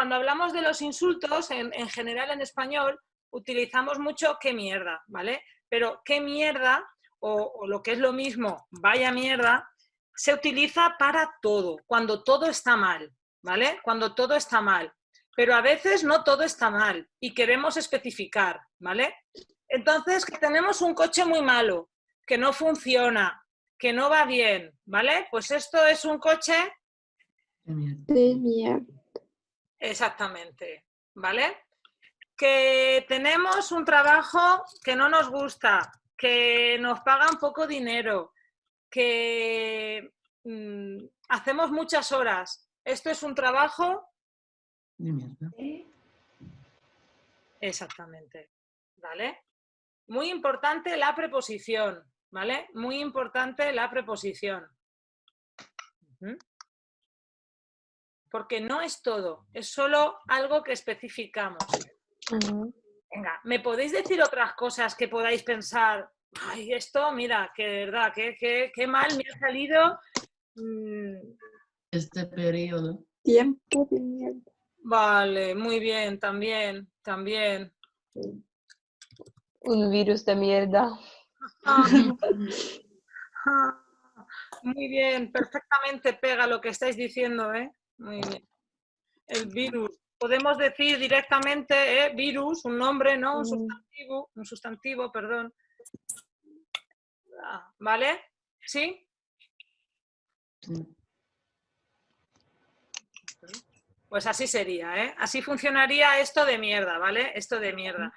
hablamos de los insultos, en, general en español, utilizamos mucho qué mierda, ¿vale? Pero qué mierda, o, lo que es lo mismo, vaya mierda, se utiliza para todo, cuando todo está mal, ¿vale? Cuando todo está mal. Pero a veces no todo está mal y queremos especificar, ¿vale? Entonces, que tenemos un coche muy malo, que no funciona, que no va bien, ¿vale? Pues esto es un coche... De mierda. Exactamente, ¿vale? Que tenemos un trabajo que no nos gusta, que nos pagan poco dinero, que mm, hacemos muchas horas. Esto es un trabajo... De mierda. Exactamente, ¿vale? Muy importante la preposición, ¿vale? Muy importante la preposición. Porque no es todo, es solo algo que especificamos. Venga, ¿me podéis decir otras cosas que podáis pensar? Ay, esto, mira, que de verdad, qué, qué, mal me ha salido. Mm. Este periodo. Tiempo de mierda. Vale, muy bien, también, también. Un virus de mierda. Muy bien, perfectamente pega lo que estáis diciendo, ¿eh? Muy bien. El virus. Podemos decir directamente ¿eh? virus, un nombre, ¿no? Un mm. sustantivo, un sustantivo, perdón. Ah, ¿Vale? ¿Sí? Pues así sería, ¿eh? Así funcionaría esto de mierda, ¿vale? Esto de mierda.